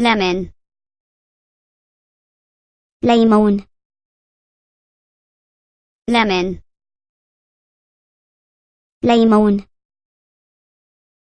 lemon ليمون lemon ليمون